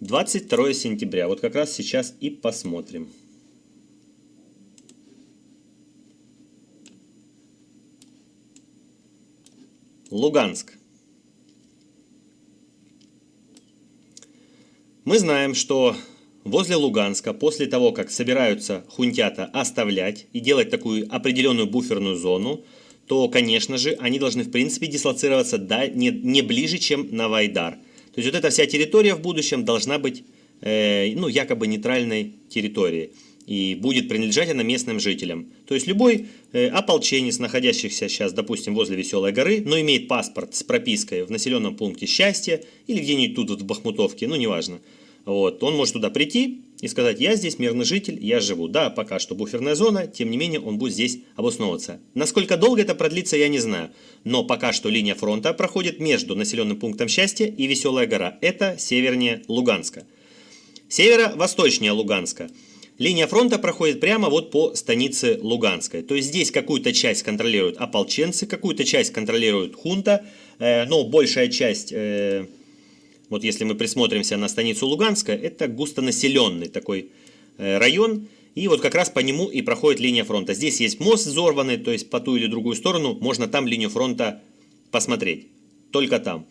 22 сентября. Вот как раз сейчас и посмотрим. Луганск. Мы знаем, что возле Луганска, после того, как собираются хунтята оставлять и делать такую определенную буферную зону, то, конечно же, они должны, в принципе, дислоцироваться не ближе, чем на Вайдар. То есть вот эта вся территория в будущем должна быть, э, ну, якобы нейтральной территорией и будет принадлежать она местным жителям. То есть любой э, ополченец, находящийся сейчас, допустим, возле Веселой горы, но имеет паспорт с пропиской в населенном пункте Счастья или где-нибудь тут вот в Бахмутовке, ну неважно, вот, он может туда прийти и сказать, я здесь мирный житель, я живу. Да, пока что буферная зона, тем не менее он будет здесь обосновываться. Насколько долго это продлится, я не знаю. Но пока что линия фронта проходит между населенным пунктом Счастья и Веселая гора. Это севернее Луганска. Северо-восточнее Луганска. Линия фронта проходит прямо вот по станице Луганской. То есть здесь какую-то часть контролируют ополченцы, какую-то часть контролирует хунта, э, но большая часть, э, вот если мы присмотримся на станицу Луганская, это густонаселенный такой э, район, и вот как раз по нему и проходит линия фронта. Здесь есть мост взорванный, то есть по ту или другую сторону можно там линию фронта посмотреть. Только там.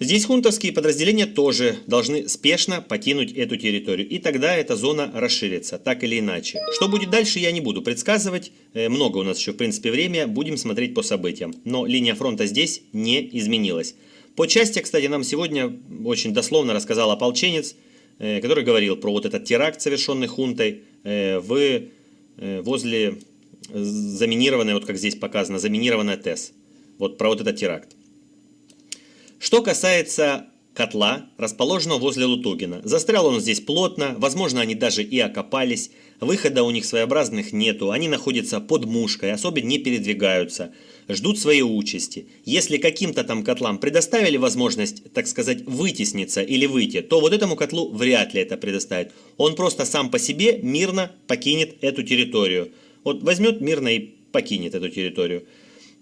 Здесь хунтовские подразделения тоже должны спешно покинуть эту территорию, и тогда эта зона расширится, так или иначе. Что будет дальше, я не буду предсказывать, э, много у нас еще в принципе время, будем смотреть по событиям. Но линия фронта здесь не изменилась. По части, кстати, нам сегодня очень дословно рассказал ополченец, э, который говорил про вот этот теракт, совершенный хунтой э, в, возле заминированной, вот как здесь показано, заминированная ТЭС. Вот про вот этот теракт. Что касается котла, расположенного возле Лутугина. Застрял он здесь плотно, возможно они даже и окопались, выхода у них своеобразных нету, они находятся под мушкой, особенно не передвигаются, ждут своей участи. Если каким-то там котлам предоставили возможность, так сказать, вытесниться или выйти, то вот этому котлу вряд ли это предоставит. Он просто сам по себе мирно покинет эту территорию. Вот возьмет мирно и покинет эту территорию.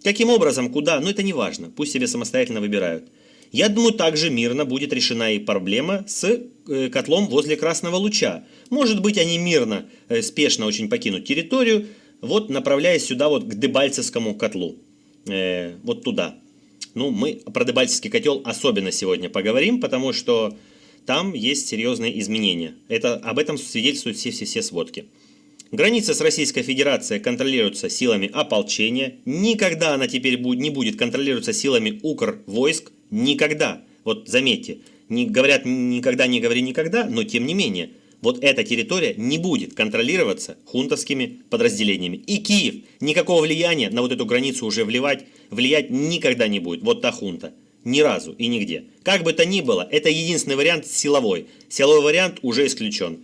Каким образом, куда, ну это не важно, пусть себе самостоятельно выбирают. Я думаю, также мирно будет решена и проблема с э, котлом возле Красного Луча. Может быть, они мирно, э, спешно очень покинут территорию, вот направляясь сюда вот к Дебальцевскому котлу. Э, вот туда. Ну, мы про Дебальцевский котел особенно сегодня поговорим, потому что там есть серьезные изменения. Это, об этом свидетельствуют все-все-все сводки. Граница с Российской Федерацией контролируется силами ополчения. Никогда она теперь не будет контролироваться силами Укр войск. Никогда. Вот заметьте, не, говорят никогда не говори никогда, но тем не менее, вот эта территория не будет контролироваться хунтовскими подразделениями. И Киев никакого влияния на вот эту границу уже вливать, влиять никогда не будет. Вот та хунта. Ни разу и нигде. Как бы то ни было, это единственный вариант силовой. Силовой вариант уже исключен.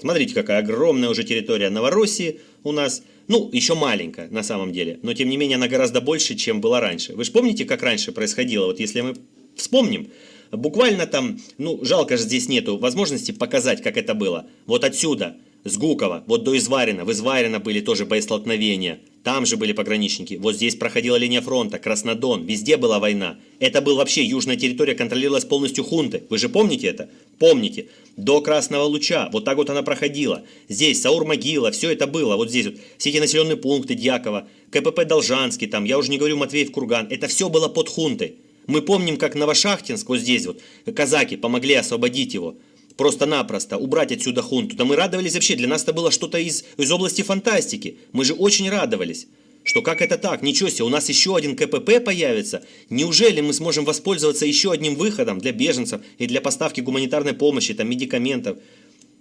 Смотрите, какая огромная уже территория Новороссии у нас. Ну, еще маленькая на самом деле, но тем не менее она гораздо больше, чем была раньше. Вы же помните, как раньше происходило? Вот если мы вспомним, буквально там, ну, жалко же здесь нету возможности показать, как это было. Вот отсюда, с Гукова, вот до Изварина, в Изварина были тоже боестолкновения. Там же были пограничники. Вот здесь проходила линия фронта, Краснодон, везде была война. Это был вообще, южная территория контролировалась полностью хунты. Вы же помните это? Помните. До Красного Луча, вот так вот она проходила. Здесь Саур-Могила, все это было. Вот здесь вот все эти населенные пункты Дьякова, КПП Должанский, там, я уже не говорю Матвеев-Курган. Это все было под хунтой. Мы помним, как Новошахтинск, вот здесь вот, казаки помогли освободить его просто-напросто убрать отсюда хунту. Да мы радовались вообще, для нас это было что-то из, из области фантастики. Мы же очень радовались. Что как это так? Ничего себе, у нас еще один КПП появится. Неужели мы сможем воспользоваться еще одним выходом для беженцев и для поставки гуманитарной помощи, там, медикаментов?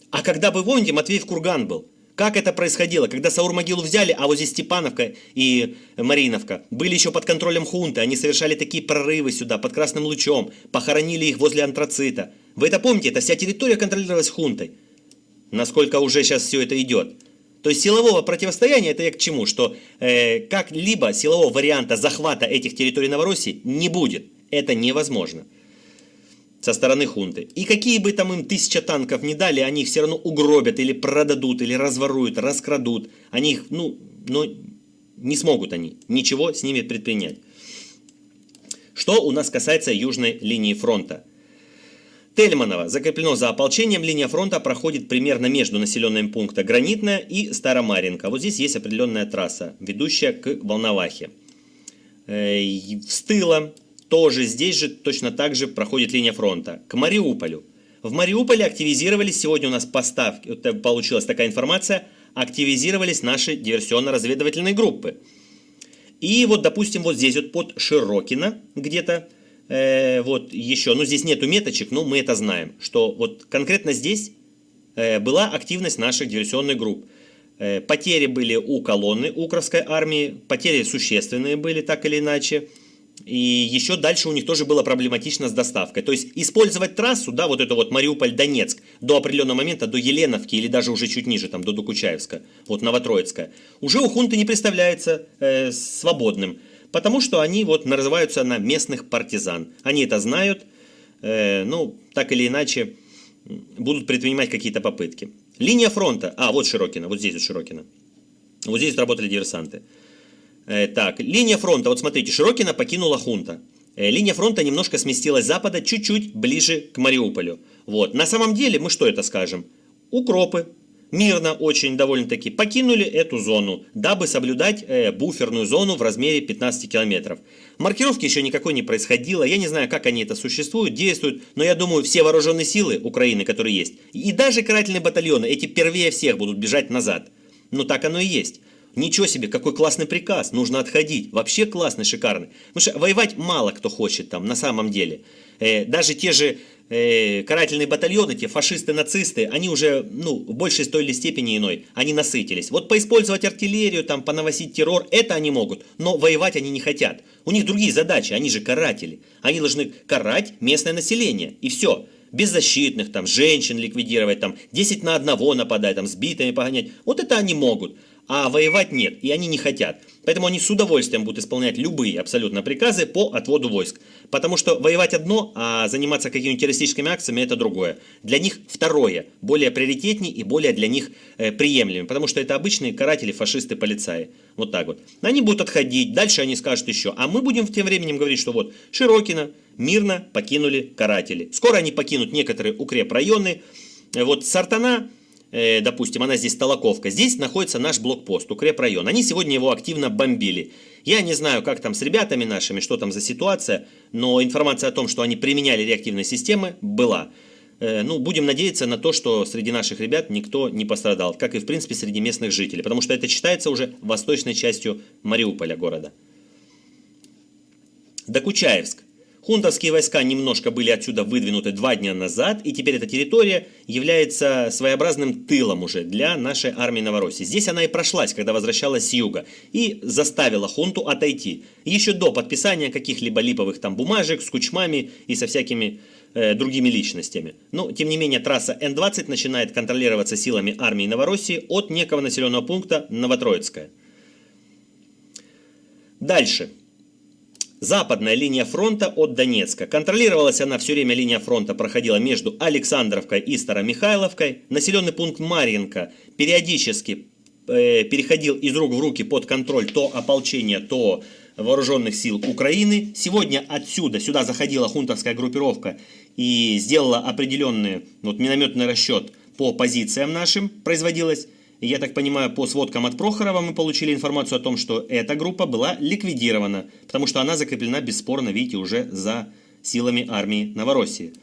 А когда бы, помните, Матвеев Курган был? Как это происходило? Когда Саур-могилу взяли, а вот здесь Степановка и Мариновка были еще под контролем хунты, они совершали такие прорывы сюда, под красным лучом, похоронили их возле антрацита. Вы это помните? Это вся территория контролировалась хунтой. Насколько уже сейчас все это идет. То есть силового противостояния, это я к чему? Что э, как-либо силового варианта захвата этих территорий Новороссии не будет. Это невозможно со стороны хунты. И какие бы там им тысяча танков не дали, они их все равно угробят или продадут, или разворуют, раскрадут. Они их, ну, но не смогут они ничего с ними предпринять. Что у нас касается южной линии фронта. Тельманово закреплено за ополчением. Линия фронта проходит примерно между населенными пунктами Гранитная и Старомаренко. Вот здесь есть определенная трасса, ведущая к Волновахе. Э, с тыла тоже здесь же точно так же проходит линия фронта. К Мариуполю. В Мариуполе активизировались, сегодня у нас поставки, получилась такая информация, активизировались наши диверсионно-разведывательные группы. И вот, допустим, вот здесь вот под Широкино где-то, э, вот еще, ну здесь нету меточек, но мы это знаем, что вот конкретно здесь э, была активность наших диверсионных групп. Э, потери были у колонны Укровской армии, потери существенные были так или иначе. И еще дальше у них тоже было проблематично с доставкой. То есть использовать трассу, да, вот это вот Мариуполь-Донецк до определенного момента, до Еленовки или даже уже чуть ниже, там, до Докучаевска, вот Новотроицка, уже у хунты не представляется э, свободным. Потому что они вот называются на местных партизан. Они это знают, э, ну, так или иначе, будут предпринимать какие-то попытки. Линия фронта, а, вот Широкина, вот здесь вот Широкина. Вот здесь работали диверсанты. Э, так, линия фронта, вот смотрите, Широкина покинула хунта. Э, линия фронта немножко сместилась с запада, чуть-чуть ближе к Мариуполю. Вот, на самом деле, мы что это скажем? Укропы, мирно очень довольно-таки покинули эту зону, дабы соблюдать э, буферную зону в размере 15 километров. Маркировки еще никакой не происходило, я не знаю, как они это существуют, действуют, но я думаю, все вооруженные силы Украины, которые есть, и даже карательные батальоны, эти первее всех будут бежать назад. Ну так оно и есть. Ничего себе, какой классный приказ, нужно отходить. Вообще классный, шикарный. Потому что воевать мало кто хочет там, на самом деле. Э, даже те же э, карательные батальоны, те фашисты, нацисты, они уже, ну, в большей той или степени иной, они насытились. Вот поиспользовать артиллерию, там, понавосить террор, это они могут, но воевать они не хотят. У них другие задачи, они же каратели. Они должны карать местное население, и все беззащитных, там, женщин ликвидировать, там, 10 на одного нападать, там, сбитыми погонять. Вот это они могут а воевать нет, и они не хотят. Поэтому они с удовольствием будут исполнять любые абсолютно приказы по отводу войск. Потому что воевать одно, а заниматься какими-нибудь террористическими акциями это другое. Для них второе, более приоритетнее и более для них э, приемлемым. Потому что это обычные каратели, фашисты, полицаи. Вот так вот. Они будут отходить, дальше они скажут еще. А мы будем в тем временем говорить, что вот Широкино мирно покинули каратели. Скоро они покинут некоторые укрепрайоны. Вот Сартана Э, допустим, она здесь Толоковка, здесь находится наш блокпост, укрепрайон. Они сегодня его активно бомбили. Я не знаю, как там с ребятами нашими, что там за ситуация, но информация о том, что они применяли реактивные системы, была. Э, ну, будем надеяться на то, что среди наших ребят никто не пострадал, как и, в принципе, среди местных жителей, потому что это считается уже восточной частью Мариуполя города. Докучаевск. Хунтовские войска немножко были отсюда выдвинуты два дня назад, и теперь эта территория является своеобразным тылом уже для нашей армии Новороссии. Здесь она и прошлась, когда возвращалась с юга, и заставила хунту отойти. Еще до подписания каких-либо липовых там бумажек с кучмами и со всякими э, другими личностями. Но, тем не менее, трасса Н-20 начинает контролироваться силами армии Новороссии от некого населенного пункта Новотроицкая. Дальше. Западная линия фронта от Донецка. Контролировалась она все время, линия фронта проходила между Александровкой и Старомихайловкой. Населенный пункт Марьинка периодически э, переходил из рук в руки под контроль то ополчения, то вооруженных сил Украины. Сегодня отсюда, сюда заходила хунтовская группировка и сделала определенный вот, минометный расчет по позициям нашим, производилось. Я так понимаю, по сводкам от Прохорова мы получили информацию о том, что эта группа была ликвидирована, потому что она закреплена бесспорно, видите, уже за силами армии Новороссии.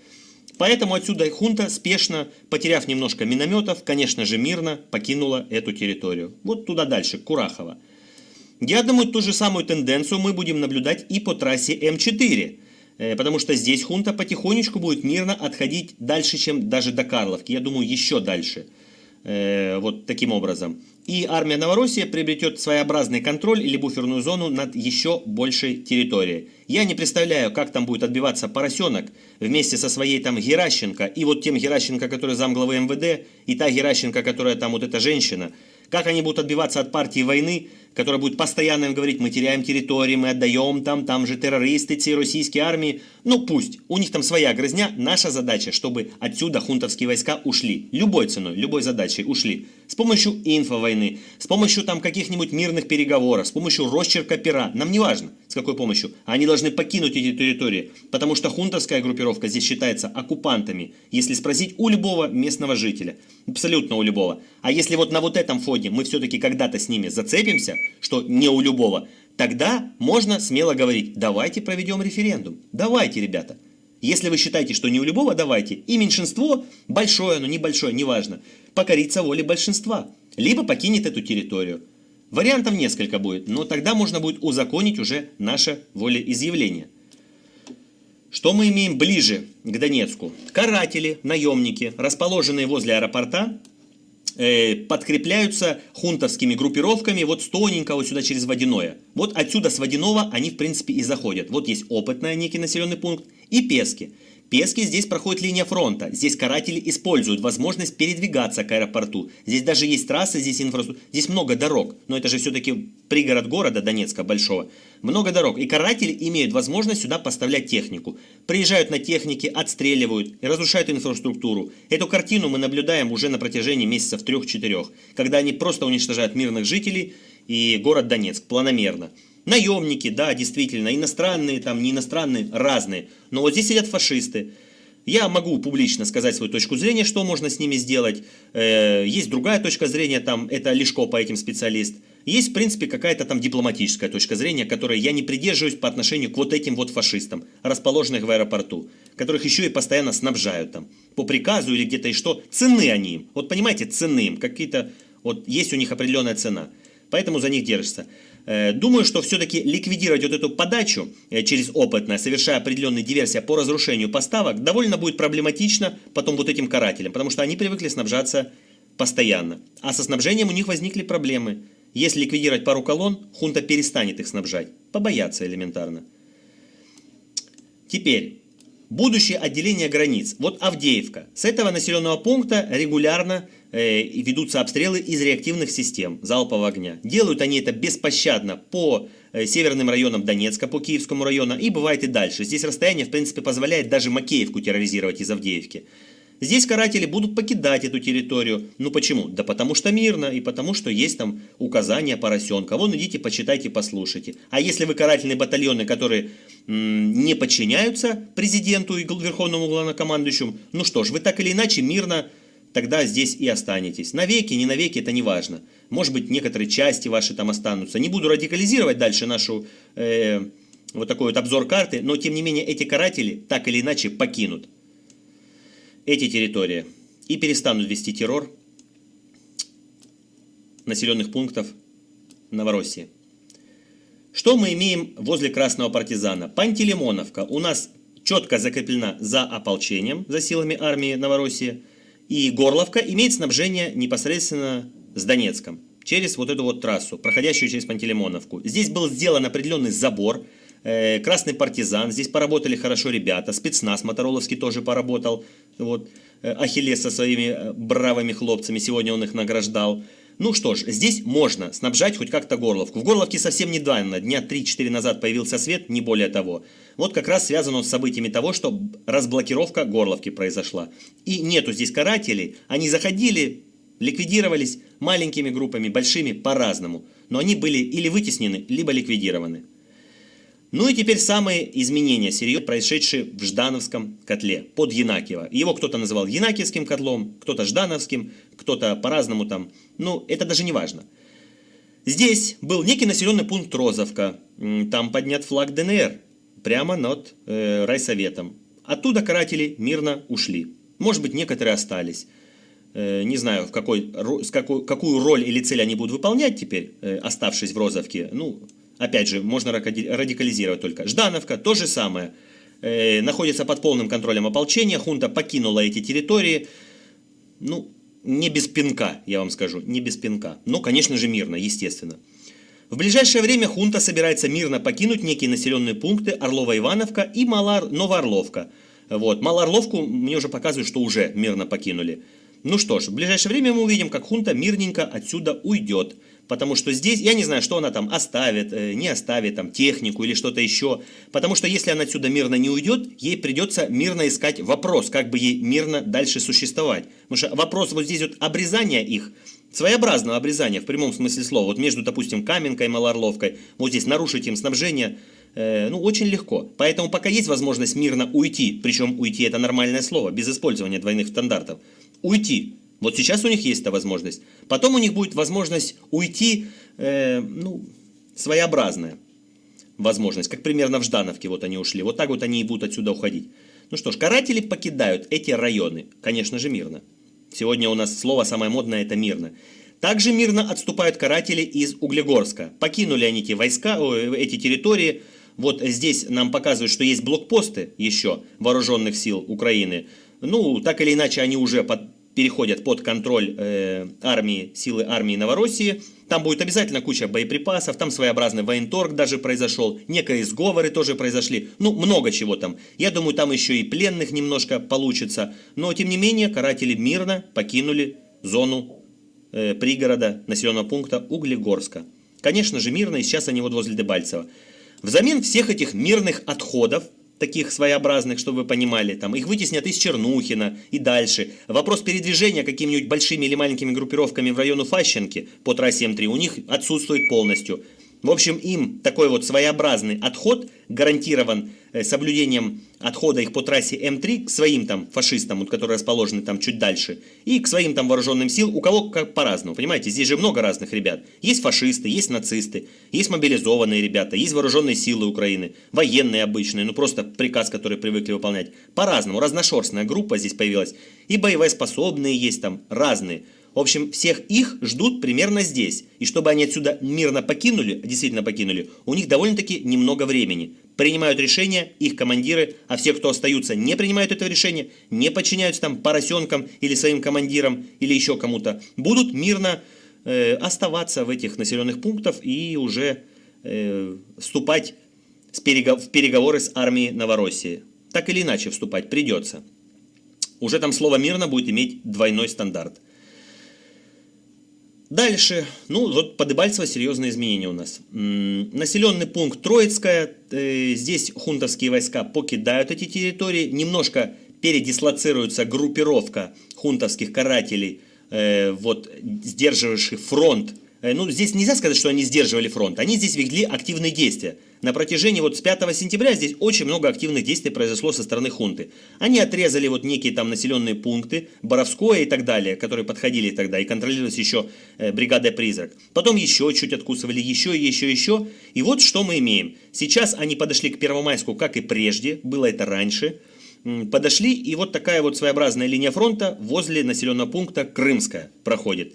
Поэтому отсюда хунта, спешно, потеряв немножко минометов, конечно же мирно покинула эту территорию. Вот туда дальше, Курахова. Я думаю, ту же самую тенденцию мы будем наблюдать и по трассе М4. Э, потому что здесь хунта потихонечку будет мирно отходить дальше, чем даже до Карловки. Я думаю, еще дальше. Э, вот таким образом. И армия Новороссия приобретет своеобразный контроль или буферную зону над еще большей территорией. Я не представляю, как там будет отбиваться поросенок вместе со своей там Геращенко и вот тем Геращенко, который замглавы МВД, и та Геращенко, которая там вот эта женщина. Как они будут отбиваться от партии войны, которая будет постоянно им говорить, мы теряем территории, мы отдаем там, там же террористы, все российские армии. Ну пусть, у них там своя грызня. Наша задача, чтобы отсюда хунтовские войска ушли. Любой ценой, любой задачей ушли. С помощью инфовойны, с помощью там каких-нибудь мирных переговоров, с помощью росчерка пера. Нам не важно. С какой помощью? Они должны покинуть эти территории, потому что хунтовская группировка здесь считается оккупантами, если спросить у любого местного жителя. Абсолютно у любого. А если вот на вот этом фоне мы все-таки когда-то с ними зацепимся, что не у любого, тогда можно смело говорить, давайте проведем референдум. Давайте, ребята. Если вы считаете, что не у любого, давайте. И меньшинство, большое, но небольшое, неважно, покорится воле большинства. Либо покинет эту территорию. Вариантов несколько будет, но тогда можно будет узаконить уже наше волеизъявление. Что мы имеем ближе к Донецку? Каратели, наемники, расположенные возле аэропорта, э, подкрепляются хунтовскими группировками вот с тоненького сюда через Водяное. Вот отсюда с Водяного они в принципе и заходят. Вот есть опытный некий населенный пункт и Пески. Пески здесь проходит линия фронта. Здесь каратели используют возможность передвигаться к аэропорту. Здесь даже есть трассы, здесь инфраструктура. Здесь много дорог. Но это же все-таки пригород города Донецка большого. Много дорог. И каратели имеют возможность сюда поставлять технику. Приезжают на технике, отстреливают и разрушают инфраструктуру. Эту картину мы наблюдаем уже на протяжении месяцев трех-четырех. Когда они просто уничтожают мирных жителей и город Донецк планомерно. Наемники, да, действительно, иностранные, там, не иностранные, разные. Но вот здесь сидят фашисты. Я могу публично сказать свою точку зрения, что можно с ними сделать. Э, есть другая точка зрения, там, это Лешко по этим специалист. Есть, в принципе, какая-то там дипломатическая точка зрения, которой я не придерживаюсь по отношению к вот этим вот фашистам, расположенных в аэропорту, которых еще и постоянно снабжают там, по приказу или где-то и что. Цены они им, вот понимаете, цены им, какие-то, вот есть у них определенная цена, поэтому за них держится. Э, думаю, что все-таки ликвидировать вот эту подачу э, через опытное, совершая определенные диверсии по разрушению поставок, довольно будет проблематично потом вот этим карателям, потому что они привыкли снабжаться постоянно. А со снабжением у них возникли проблемы. Если ликвидировать пару колонн, хунта перестанет их снабжать. Побояться элементарно. Теперь, будущее отделение границ. Вот Авдеевка. С этого населенного пункта регулярно Э, ведутся обстрелы из реактивных систем залпового огня. Делают они это беспощадно по э, северным районам Донецка, по Киевскому району и бывает и дальше. Здесь расстояние в принципе позволяет даже Макеевку терроризировать из Авдеевки. Здесь каратели будут покидать эту территорию. Ну почему? Да потому что мирно и потому что есть там указания поросенка. Вон идите, почитайте, послушайте. А если вы карательные батальоны, которые не подчиняются президенту и верховному главнокомандующему, ну что ж, вы так или иначе мирно тогда здесь и останетесь. Навеки, не навеки, это не важно. Может быть, некоторые части ваши там останутся. Не буду радикализировать дальше нашу э, вот такой вот обзор карты, но тем не менее эти каратели так или иначе покинут эти территории и перестанут вести террор населенных пунктов Новороссии. Что мы имеем возле Красного партизана? Пантелеймоновка у нас четко закреплена за ополчением, за силами армии Новороссии – и Горловка имеет снабжение непосредственно с Донецком, через вот эту вот трассу, проходящую через Пантелеймоновку. Здесь был сделан определенный забор, э, Красный партизан, здесь поработали хорошо ребята, спецназ Мотороловский тоже поработал, вот, э, Ахиллес со своими э, бравыми хлопцами, сегодня он их награждал. Ну что ж, здесь можно снабжать хоть как-то Горловку. В Горловке совсем недавно, дня 3-4 назад появился свет, не более того. Вот как раз связано с событиями того, что разблокировка Горловки произошла. И нету здесь карателей, они заходили, ликвидировались маленькими группами, большими, по-разному. Но они были или вытеснены, либо ликвидированы. Ну и теперь самые изменения, серьезные, происшедшие в Ждановском котле под Янакиево. Его кто-то называл Янакиевским котлом, кто-то Ждановским, кто-то по-разному там. Ну, это даже не важно. Здесь был некий населенный пункт Розовка. Там поднят флаг ДНР прямо над э, райсоветом. Оттуда каратели мирно ушли. Может быть, некоторые остались. Э, не знаю, в какой, с какой, какую роль или цель они будут выполнять теперь, э, оставшись в Розовке. Ну, Опять же, можно радикализировать только. Ждановка, то же самое. Э, находится под полным контролем ополчения. Хунта покинула эти территории. Ну, не без пинка, я вам скажу, не без пинка. Но, конечно же, мирно, естественно. В ближайшее время хунта собирается мирно покинуть некие населенные пункты Орлова-Ивановка и Малар... Новоорловка. Вот. Малоорловку мне уже показывают, что уже мирно покинули. Ну что ж, в ближайшее время мы увидим, как хунта мирненько отсюда уйдет. Потому что здесь, я не знаю, что она там оставит, э, не оставит, там, технику или что-то еще. Потому что если она отсюда мирно не уйдет, ей придется мирно искать вопрос, как бы ей мирно дальше существовать. Потому что вопрос вот здесь вот обрезания их, своеобразного обрезания в прямом смысле слова, вот между, допустим, Каменкой и Малорловкой, вот здесь нарушить им снабжение, э, ну, очень легко. Поэтому пока есть возможность мирно уйти, причем уйти это нормальное слово, без использования двойных стандартов, уйти. Вот сейчас у них есть эта возможность. Потом у них будет возможность уйти, э, ну, своеобразная возможность, как примерно в Ждановке вот они ушли. Вот так вот они и будут отсюда уходить. Ну что ж, каратели покидают эти районы, конечно же, мирно. Сегодня у нас слово самое модное – это мирно. Также мирно отступают каратели из Углегорска. Покинули они эти войска, эти территории. Вот здесь нам показывают, что есть блокпосты еще вооруженных сил Украины. Ну, так или иначе, они уже под, переходят под контроль э, армии, силы армии Новороссии. Там будет обязательно куча боеприпасов, там своеобразный военторг даже произошел, некие сговоры тоже произошли, ну много чего там. Я думаю, там еще и пленных немножко получится, но тем не менее каратели мирно покинули зону э, пригорода населенного пункта Углегорска. Конечно же мирно, и сейчас они вот возле Дебальцева. Взамен всех этих мирных отходов, таких своеобразных, чтобы вы понимали, там их вытеснят из Чернухина и дальше. Вопрос передвижения какими-нибудь большими или маленькими группировками в району Фащенки по трассе М3 у них отсутствует полностью. В общем, им такой вот своеобразный отход гарантирован э, соблюдением отхода их по трассе М3 к своим там фашистам, которые расположены там чуть дальше, и к своим там вооруженным сил, у кого как по-разному, понимаете, здесь же много разных ребят. Есть фашисты, есть нацисты, есть мобилизованные ребята, есть вооруженные силы Украины, военные обычные, ну просто приказ, который привыкли выполнять. По-разному, разношерстная группа здесь появилась, и боевоспособные есть там, разные. В общем, всех их ждут примерно здесь. И чтобы они отсюда мирно покинули, действительно покинули, у них довольно-таки немного времени. Принимают решения их командиры, а все, кто остаются, не принимают этого решения, не подчиняются там поросенкам или своим командирам или еще кому-то, будут мирно э, оставаться в этих населенных пунктах и уже э, вступать с перегов в переговоры с армией Новороссии. Так или иначе вступать придется. Уже там слово «мирно» будет иметь двойной стандарт. Дальше, ну вот по Дебальцево серьезные изменения у нас. Населенный пункт Троицкая, э, здесь хунтовские войска покидают эти территории, немножко передислоцируется группировка хунтовских карателей, э, вот сдерживающих фронт Э, ну, здесь нельзя сказать, что они сдерживали фронт. Они здесь вели активные действия. На протяжении вот с 5 сентября здесь очень много активных действий произошло со стороны хунты. Они отрезали вот некие там населенные пункты, Боровское и так далее, которые подходили тогда, и контролировались еще э, бригадой «Призрак». Потом еще чуть откусывали, еще, еще, еще. И вот что мы имеем. Сейчас они подошли к Первомайску, как и прежде, было это раньше. Подошли, и вот такая вот своеобразная линия фронта возле населенного пункта Крымская проходит.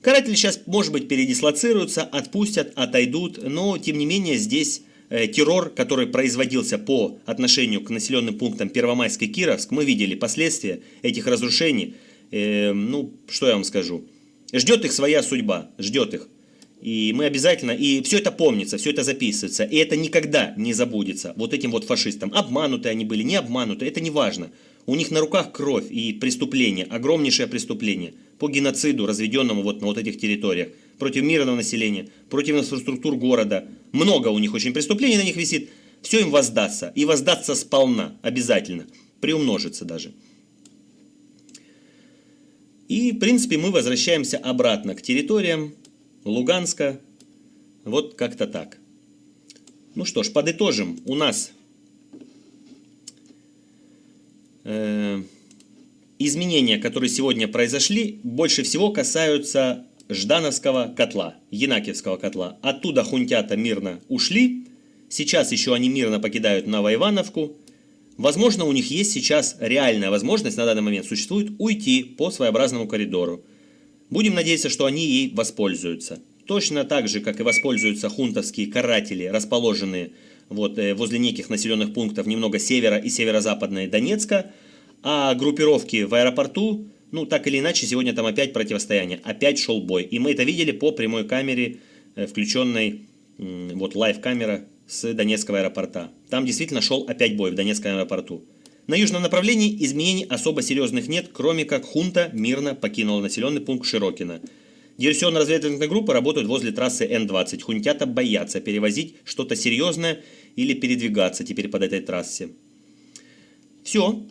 Каратели сейчас, может быть, передислоцируются, отпустят, отойдут, но, тем не менее, здесь террор, который производился по отношению к населенным пунктам Первомайск и Кировск, мы видели последствия этих разрушений. Э, ну, что я вам скажу. Ждет их своя судьба, ждет их. И мы обязательно, и все это помнится, все это записывается, и это никогда не забудется вот этим вот фашистам. Обмануты они были, не обмануты, это не важно. У них на руках кровь и преступление, огромнейшее преступление по геноциду, разведенному вот на вот этих территориях, против мирного населения, против инфраструктур города. Много у них очень преступлений на них висит. Все им воздастся. И воздастся сполна, обязательно. Приумножится даже. И, в принципе, мы возвращаемся обратно к территориям Луганска. Вот как-то так. Ну что ж, подытожим. У нас Э, изменения, которые сегодня произошли, больше всего касаются Ждановского котла, Янакиевского котла. Оттуда хунтята мирно ушли, сейчас еще они мирно покидают Новоивановку. Возможно, у них есть сейчас реальная возможность, на данный момент существует, уйти по своеобразному коридору. Будем надеяться, что они ей воспользуются. Точно так же, как и воспользуются хунтовские каратели, расположенные вот, э, возле неких населенных пунктов немного севера и северо-западной Донецка, а группировки в аэропорту, ну, так или иначе, сегодня там опять противостояние, опять шел бой. И мы это видели по прямой камере, э, включенной, вот, лайв-камера с Донецкого аэропорта. Там действительно шел опять бой в Донецком аэропорту. На южном направлении изменений особо серьезных нет, кроме как хунта мирно покинула населенный пункт Широкино. Диверсионно-разведывательные группы работают возле трассы Н-20. Хунтята боятся перевозить что-то серьезное или передвигаться теперь под этой трассе. Все.